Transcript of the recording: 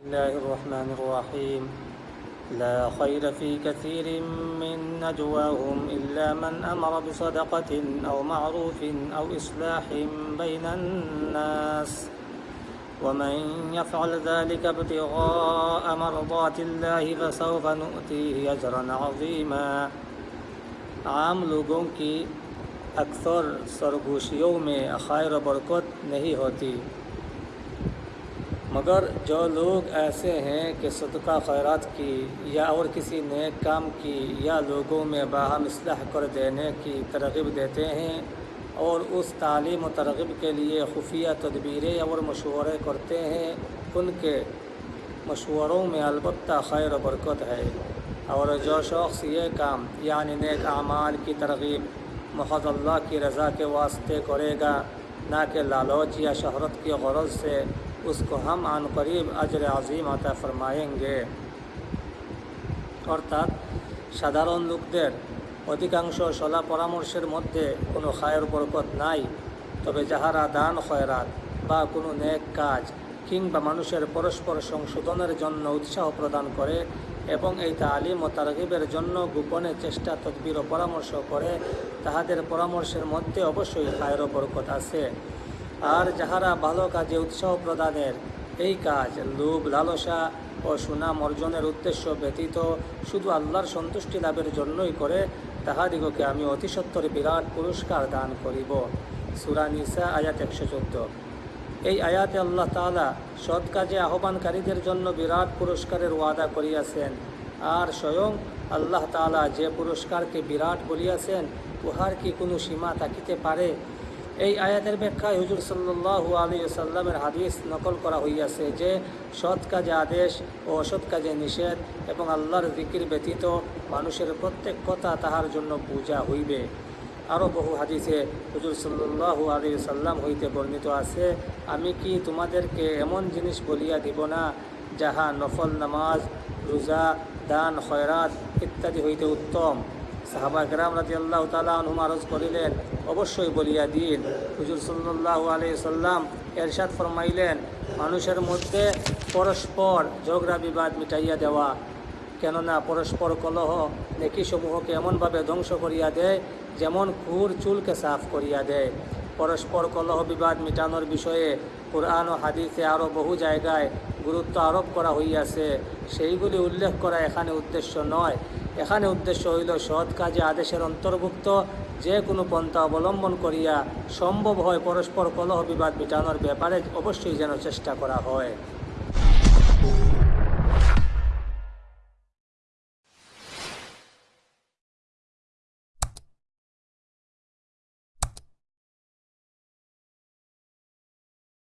بسم الله الرحمن الرحيم لا خير في كثير من نجواهم إلا من أمر بصدقة أو معروف أو إصلاح بين الناس ومن يفعل ذلك ابتغاء مرضات الله فسوف نؤتيه أجرا عظيما عام لوگوں کی اکثر سرگوشیوں میں خیر نهي برکت نہیں ہوتی مگر جو لوگ ایسے ہیں کہ صدقہ خیرات کی یا اور کسی نیک کام کی یا لوگوں میں باہم اصلاح کر دینے کی ترغیب دیتے ہیں اور اس تعلیم و ترغیب کے لیے خفیہ تدبیریں اور مشورے کرتے ہیں، ان کے مشوروں میں البتہ خیر و برکت ہے۔ اور جو شخص یہ کام یعنی نیک اعمال کی ترغیب، محض اللہ کی رضا کے واسطے کرے گا، نہ کہ لالوچ یا شہرت کی غرض سے उसको हम आन करीब अजर আজিম আতা ফরমায়েঙ্গে অর্থাৎ সাধারণ লোকদের অধিকাংশ সলা পরামর্শের মধ্যে কোনো খায়ের বরকত নাই তবে যাহারা দান খয়রাত বা কোনো নেক কাজ কিংবা মানুষের পরস্পর সংশোধনের জন্য উৎসাহ প্রদান করে এবং এই তালিম ও তারগিবের জন্য গোপনে চেষ্টা তদবির ও পরামর্শ করে তাহাদের পরামর্শের মধ্যে অবশ্যই খায়ের বরকত আছে আর যাহারা ভালো কাজে উৎসাহ প্রদানের, এই কাজ লোভ, লালসা ও সুনাম অর্জনের উদ্দেশ্য ব্যতীত শুধু আল্লাহর সন্তুষ্টি লাভের জন্যই করে, তাহাদিগকে আমি অতি সত্তর বিরাট পুরস্কার দান করিব। সুরা নিসা, আয়াত একশো চোদ্দ। এই আয়াতে আল্লাহ তালা সৎ কাজে আহ্বানকারীদের জন্য বিরাট পুরস্কারের ওয়াদা করিয়াছেন। আর স্বয়ং আল্লাহ তালা যে পুরস্কারকে বিরাট বলিয়াছেন, উহার কি কোনো সীমা থাকিতে পারে? এই আয়াতের ব্যাখ্যায় হুজুর সাল্লাহ আলী সাল্লামের হাদিস নকল করা হইয়াছে যে সৎ কাজে আদেশ ও অসৎ কাজে নিষেধ এবং আল্লাহর জিকির ব্যতীত মানুষের প্রত্যেক কথা তাহার জন্য পূজা হইবে। আরও বহু হাদিসে হুজুর সাল্লাহ আলী সাল্লাম হইতে বর্ণিত আছে, আমি কি তোমাদেরকে এমন জিনিস বলিয়া দিব না যাহা নফল নামাজ, রোজা, দান, খয়রাত ইত্যাদি হইতে উত্তম? সাহাবা গ্রাম রাজি আল্লাহ তালা করিলেন, অবশ্যই বলিয়া দিন। হুজুর সাল্লাহ আলি সাল্লাম এরশাদ ফরমাইলেন, মানুষের মধ্যে পরস্পর ঝগড়া বিবাদ মিটাইয়া দেওয়া। কেননা পরস্পর কলহ নেকি সমূহকে এমনভাবে ধ্বংস করিয়া দেয়, যেমন খুর চুলকে সাফ করিয়া দেয়। পরস্পর কলহ বিবাদ মিটানোর বিষয়ে কোরআন ও হাদিসে আরও বহু জায়গায় গুরুত্ব আরোপ করা হইয়াছে। সেইগুলি উল্লেখ করা এখানে উদ্দেশ্য নয়। এখানে উদ্দেশ্য হইল সৎ কাজে আদেশের অন্তর্ভুক্ত। যে কোনো পন্থা অবলম্বন করিয়া সম্ভব হয় পরস্পর কলহ বিবাদ মিটানোর ব্যাপারে অবশ্যই যেন চেষ্টা করা হয়।